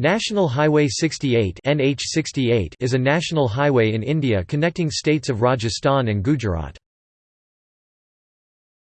National Highway 68 is a national highway in India connecting states of Rajasthan and Gujarat.